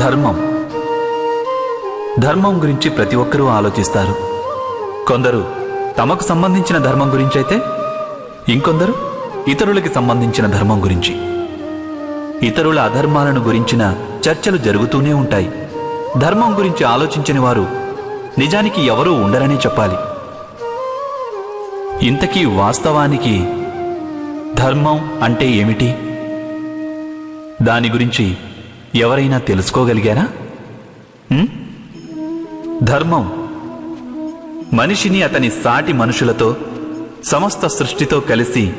ధర్మం. ధర్మం గురించి ప్రతి ఒక్కరూ ఆలోచిస్తారు. కొందరు తమకు సంబంధించిన ధర్మం గురించి అయితే ఇంకొందరు ఇతరులకి సంబంధించిన ధర్మం గురించి. ఇతరుల అధర్మాలను గురించిన చర్చలు జరుగుతూనే ఉంటాయి. ధర్మం గురించి ఆలోచించని వారు నిజానికి ఎవరూ ఉండరనే చెప్పాలి. ఇంతకీ వాస్తవానికి ధర్మం అంటే ఏమిటి? దాని గురించి ఎవరైనా తెలుసుకోగలిగారా? ధర్మం. మనిషిని అతని సాటి మనుషులతో సమస్త సృష్టితో కలిసి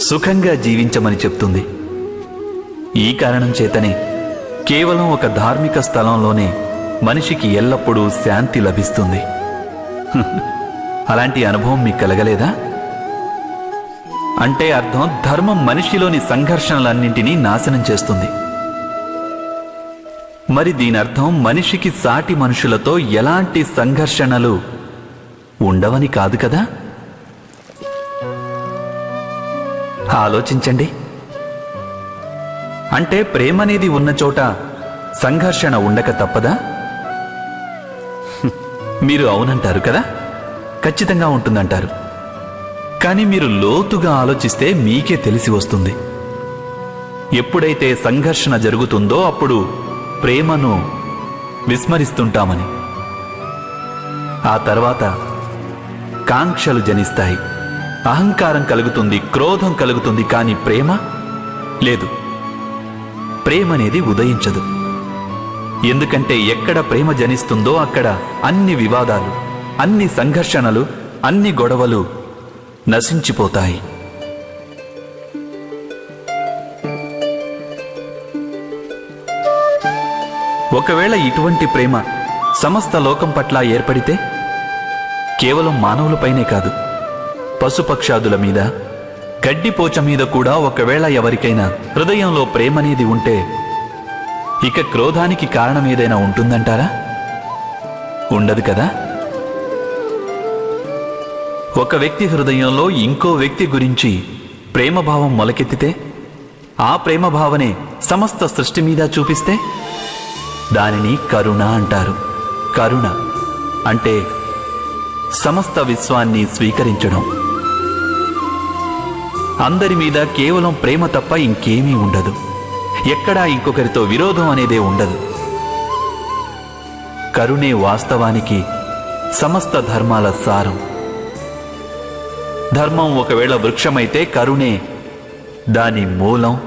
సుఖంగా జీవించమని చెప్తుంది. ఈ కారణం చేతనే కేవలం ఒక ధార్మిక స్థలంలోనే మనిషికి ఎల్లప్పుడూ శాంతి లభిస్తుంది. అలాంటి అనుభవం మీకు కలగలేదా? అంటే అర్థం ధర్మం మనిషిలోని సంఘర్షణలన్నింటినీ నాశనం చేస్తుంది. మరి దీని అర్థం మనిషికి సాటి మనుషులతో ఎలాంటి సంఘర్షణలు ఉండవని కాదు కదా? ఆలోచించండి. అంటే ప్రేమ అనేది ఉన్న చోట సంఘర్షణ ఉండక తప్పదా? మీరు అవునంటారు కదా? ఖచ్చితంగా ఉంటుందంటారు. కానీ మీరు లోతుగా ఆలోచిస్తే మీకే తెలిసి వస్తుంది. ఎప్పుడైతే సంఘర్షణ జరుగుతుందో అప్పుడు ప్రేమను విస్మరిస్తుంటామని. ఆ తర్వాత కాంక్షలు జనిస్తాయి. అహంకారం కలుగుతుంది క్రోధం కలుగుతుంది కానీ ప్రేమ లేదు. ప్రేమ అనేది ఉదయించదు. ఎందుకంటే ఎక్కడ ప్రేమ జనిస్తుందో అక్కడ అన్ని వివాదాలు అన్ని సంఘర్షణలు అన్ని గొడవలు నశించిపోతాయి. ఒకవేళ ఇటువంటి ప్రేమ సమస్త లోకం పట్ల ఏర్పడితే కేవలం మానవులపైనే కాదు పశుపక్షాదుల మీద గడ్డిపోచ మీద కూడా ఒకవేళ ఎవరికైనా హృదయంలో ప్రేమనేది ఉంటే ఇక క్రోధానికి కారణం ఏదైనా ఉంటుందంటారా? ఉండదు కదా? ఒక వ్యక్తి హృదయంలో ఇంకో వ్యక్తి గురించి ప్రేమభావం మొలకెత్తితే ఆ ప్రేమభావనే సమస్త సృష్టి మీద చూపిస్తే దానిని కరుణ అంటారు. కరుణ అంటే సమస్త విశ్వాన్ని స్వీకరించడం. అందరి మీద కేవలం ప్రేమ తప్ప ఇంకేమీ ఉండదు. ఎక్కడా ఇంకొకరితో విరోధం అనేదే ఉండదు. కరుణే వాస్తవానికి సమస్త ధర్మాల సారం. ధర్మం ఒకవేళ వృక్షమైతే కరుణే దాని మూలం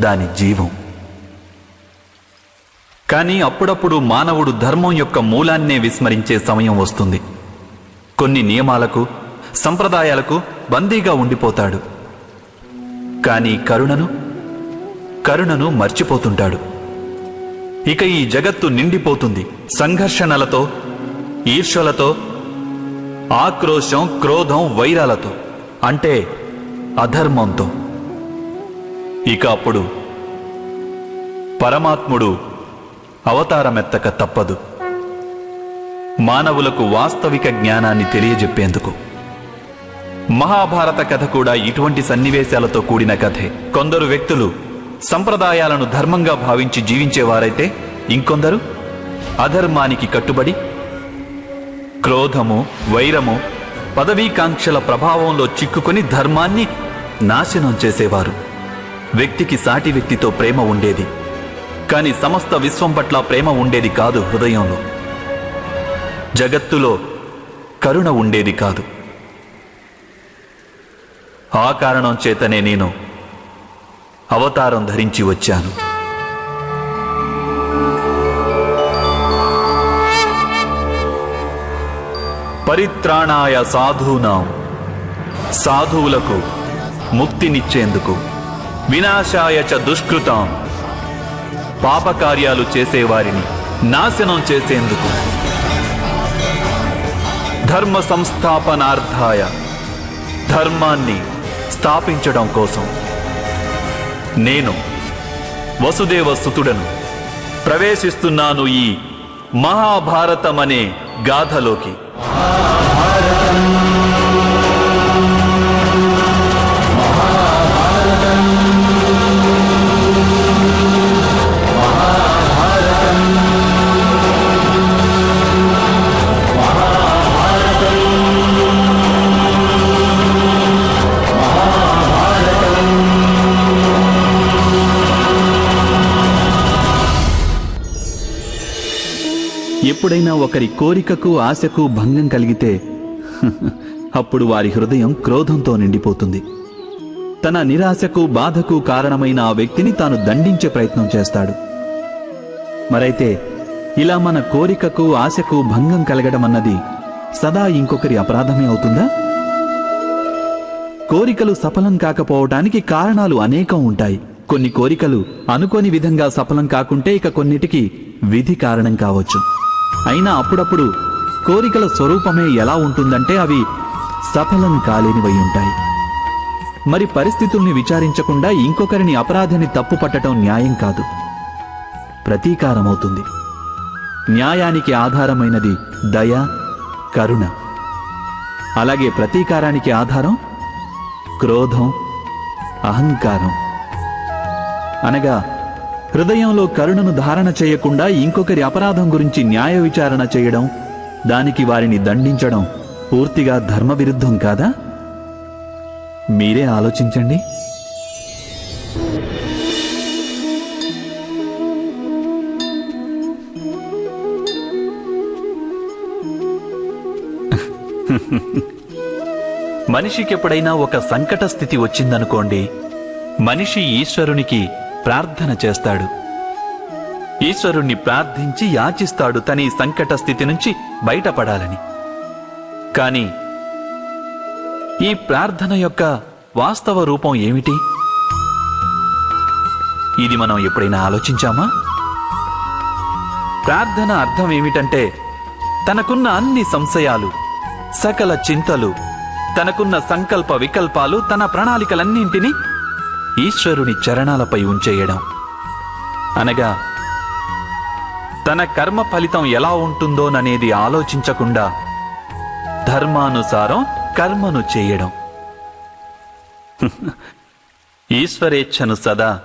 దాని జీవం. కానీ అప్పుడప్పుడు మానవుడు ధర్మం యొక్క మూలాన్నే విస్మరించే సమయం వస్తుంది. కొన్ని నియమాలకు సంప్రదాయాలకు బందీగా ఉండిపోతాడు. కానీ కరుణను కరుణను మర్చిపోతుంటాడు. ఇక ఈ జగత్తు నిండిపోతుంది. సంఘర్షణలతో ఈర్ష్యలతో ఆక్రోశం క్రోధం వైరాలతో అంటే అధర్మంతో. ఇక అప్పుడు పరమాత్ముడు అవతారమెత్తక తప్పదు. మానవులకు వాస్తవిక జ్ఞానాన్ని తెలియజెప్పేందుకు. మహాభారత కథ కూడా ఇటువంటి సన్నివేశాలతో కూడిన కథే. కొందరు వ్యక్తులు సంప్రదాయాలను ధర్మంగా భావించి జీవించేవారైతే ఇంకొందరు? అధర్మానికి కట్టుబడి క్రోధము వైరము పదవీకాంక్షల ప్రభావంలో చిక్కుకొని ధర్మాన్ని నాశనం చేసేవారు. వ్యక్తికి సాటి వ్యక్తితో ప్రేమ ఉండేది. కానీ సమస్త విశ్వం పట్ల ప్రేమ ఉండేది కాదు హృదయంలో. జగత్తులో కరుణ ఉండేది కాదు. ఆ కారణం చేతనే నేను అవతారం ధరించి వచ్చాను. పరిత్రాణాయ సాధూనాం. సాధువులకు ముక్తినిచ్చేందుకు. వినాశాయ చ దుష్కృతాం. పాపకార్యాలు చేసేవారిని నాశనం చేసేందుకు. ధర్మ సంస్థాపనార్థాయ ధర్మాన్ని స్థాపించడం కోసం నేను వసుదేవ సుతుడను ప్రవేశిస్తున్నాను ఈ మహాభారతం అనే గాథలోకి. ఎప్పుడైనా ఒకరి కోరికకు ఆశకు భంగం కలిగితే అప్పుడు వారి హృదయం క్రోధంతో నిండిపోతుంది. తన నిరాశకు బాధకు కారణమైన ఆ వ్యక్తిని తాను దండించే ప్రయత్నం చేస్తాడు. మరైతే ఇలా మన కోరికకు ఆశకు భంగం కలగడం అన్నది సదా ఇంకొకరి అపరాధమే అవుతుందా? కోరికలు సఫలం కాకపోవటానికి కారణాలు అనేకం ఉంటాయి. కొన్ని కోరికలు అనుకోని విధంగా సఫలం కాకుంటే ఇక కొన్నిటికి విధి కారణం కావచ్చు. అయినా అప్పుడప్పుడు కోరికల స్వరూపమే ఎలా ఉంటుందంటే అవి సఫలం కాలేనివై ఉంటాయి. మరి పరిస్థితుల్ని విచారించకుండా ఇంకొకరిని అపరాధిని తప్పు పట్టడం న్యాయం కాదు. ప్రతీకారమవుతుంది. న్యాయానికి ఆధారమైనది దయ కరుణ. అలాగే ప్రతీకారానికి ఆధారం క్రోధం అహంకారం. అనగా హృదయంలో కరుణను ధారణ చేయకుండా ఇంకొకరి అపరాధం గురించి న్యాయ విచారణ చేయడం దానికి వారిని దండించడం పూర్తిగా ధర్మ విరుద్ధం కాదా? మీరే ఆలోచించండి. మనిషికి ఎప్పుడైనా ఒక సంకట స్థితి వచ్చిందనుకోండి మనిషి ఈశ్వరునికి ప్రార్థన చేస్తాడు. ఈశ్వరుణ్ణి ప్రార్థించి యాచిస్తాడు తన ఈ సంకట స్థితి నుంచి బయటపడాలని. కాని ఈ ప్రార్థన యొక్క వాస్తవ రూపం ఏమిటి? ఇది మనం ఎప్పుడైనా ఆలోచించామా? ప్రార్థన అర్థం ఏమిటంటే తనకున్న అన్ని సంశయాలు సకల చింతలు తనకున్న సంకల్ప వికల్పాలు తన ప్రణాళికలన్నింటినీ ఈశ్వరుని చరణాలపై ఉంచేయడం. అనగా తన కర్మ ఫలితం ఎలా ఉంటుందోననేది ఆలోచించకుండా ధర్మానుసారం కర్మను చేయడం. ఈశ్వరేచ్ఛను సదా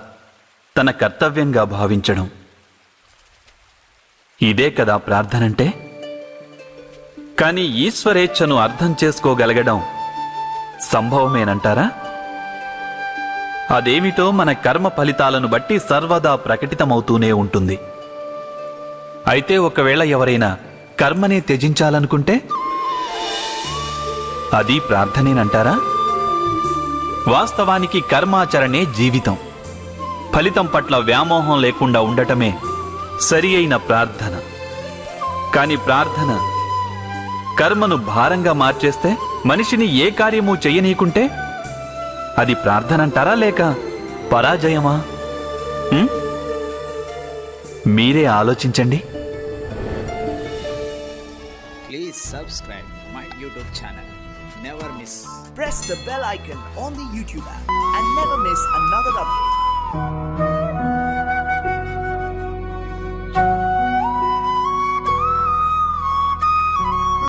తన కర్తవ్యంగా భావించడం. ఇదే కదా ప్రార్థనంటే? కానీ ఈశ్వరేచ్ఛను అర్థం చేసుకోగలగడం సంభవమేనంటారా? అదేమిటో మన కర్మ ఫలితాలను బట్టి సర్వదా ప్రకటితమవుతూనే ఉంటుంది. అయితే ఒకవేళ ఎవరైనా కర్మనే త్యజించాలనుకుంటే? అది ప్రార్థనేనంటారా? వాస్తవానికి కర్మాచరణే జీవితం. ఫలితం పట్ల వ్యామోహం లేకుండా ఉండటమే సరి అయిన ప్రార్థన. కాని ప్రార్థన కర్మను భారంగా మార్చేస్తే మనిషిని ఏ కార్యము చెయ్యనీయకుంటే అది ప్రార్థన అంటారా లేక పరాజయమా? మీరే ఆలోచించండి. Please subscribe my YouTube channel never miss press the YouTube and